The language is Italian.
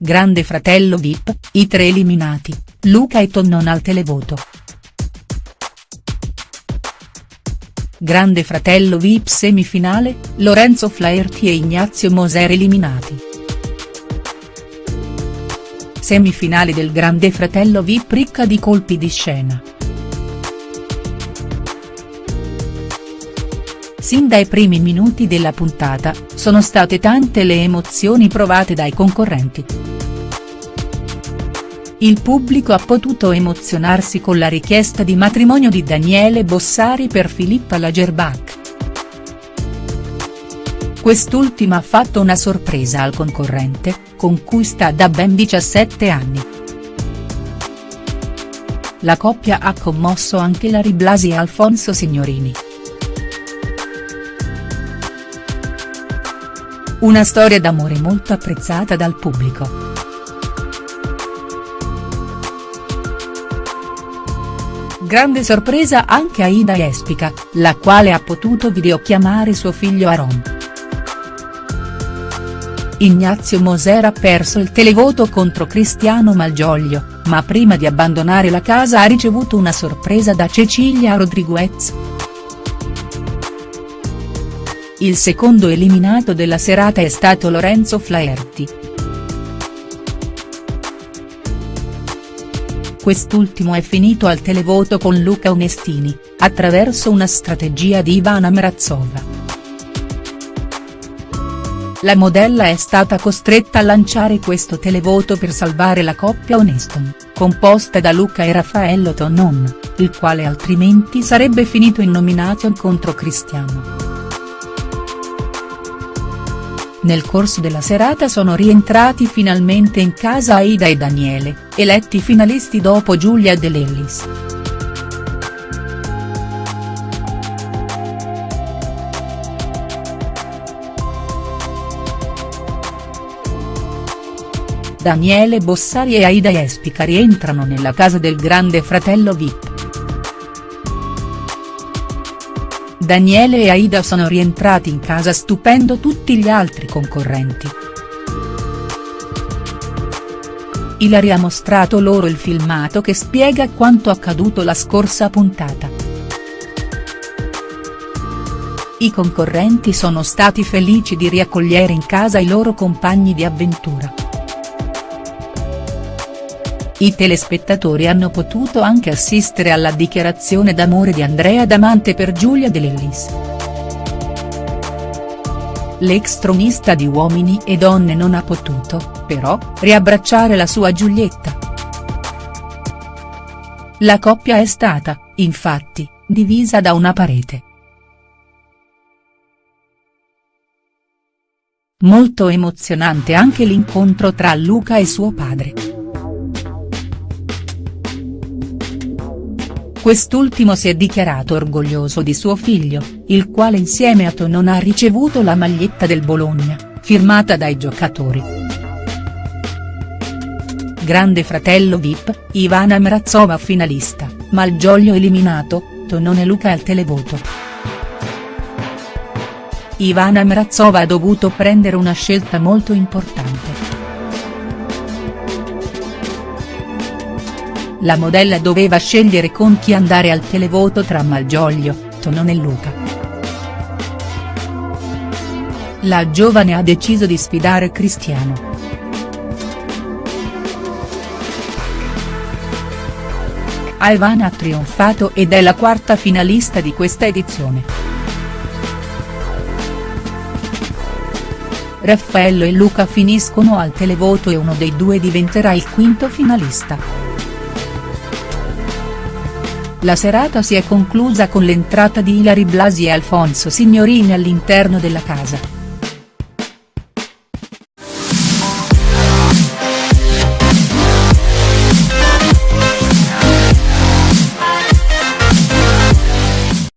Grande fratello Vip, i tre eliminati, Luca e Tonnon al televoto. Grande fratello Vip semifinale, Lorenzo Flaherty e Ignazio Moser eliminati. Semifinale del Grande fratello Vip ricca di colpi di scena. Sin dai primi minuti della puntata, sono state tante le emozioni provate dai concorrenti. Il pubblico ha potuto emozionarsi con la richiesta di matrimonio di Daniele Bossari per Filippa Lagerbach. Quest'ultima ha fatto una sorpresa al concorrente, con cui sta da ben 17 anni. La coppia ha commosso anche Larry Blasi e Alfonso Signorini. Una storia d'amore molto apprezzata dal pubblico. Grande sorpresa anche a Ida Espica, la quale ha potuto videochiamare suo figlio Aaron. Ignazio Moser ha perso il televoto contro Cristiano Malgioglio, ma prima di abbandonare la casa ha ricevuto una sorpresa da Cecilia Rodriguez. Il secondo eliminato della serata è stato Lorenzo Flaherty. Quest'ultimo è finito al televoto con Luca Onestini, attraverso una strategia di Ivana Mrazova. La modella è stata costretta a lanciare questo televoto per salvare la coppia Oneston, composta da Luca e Raffaello Tonnon, il quale altrimenti sarebbe finito in nomination contro Cristiano. Nel corso della serata sono rientrati finalmente in casa Aida e Daniele, eletti finalisti dopo Giulia De Lellis. Daniele Bossari e Aida Espica rientrano nella casa del grande fratello Vip. Daniele e Aida sono rientrati in casa stupendo tutti gli altri concorrenti. Ilari ha mostrato loro il filmato che spiega quanto accaduto la scorsa puntata. I concorrenti sono stati felici di riaccogliere in casa i loro compagni di avventura. I telespettatori hanno potuto anche assistere alla dichiarazione d'amore di Andrea Damante per Giulia De Lellis. L'ex tronista di Uomini e Donne non ha potuto, però, riabbracciare la sua Giulietta. La coppia è stata, infatti, divisa da una parete. Molto emozionante anche l'incontro tra Luca e suo padre. Quest'ultimo si è dichiarato orgoglioso di suo figlio, il quale insieme a Tonon ha ricevuto la maglietta del Bologna, firmata dai giocatori. Grande fratello Vip, Ivana Mrazova finalista, Malgioglio eliminato, Tonon e Luca al televoto. Ivana Mrazova ha dovuto prendere una scelta molto importante. La modella doveva scegliere con chi andare al televoto tra Malgioglio, Tonon e Luca. La giovane ha deciso di sfidare Cristiano. Ivana ha trionfato ed è la quarta finalista di questa edizione. Raffaello e Luca finiscono al televoto e uno dei due diventerà il quinto finalista. La serata si è conclusa con l'entrata di Ilari Blasi e Alfonso Signorini all'interno della casa.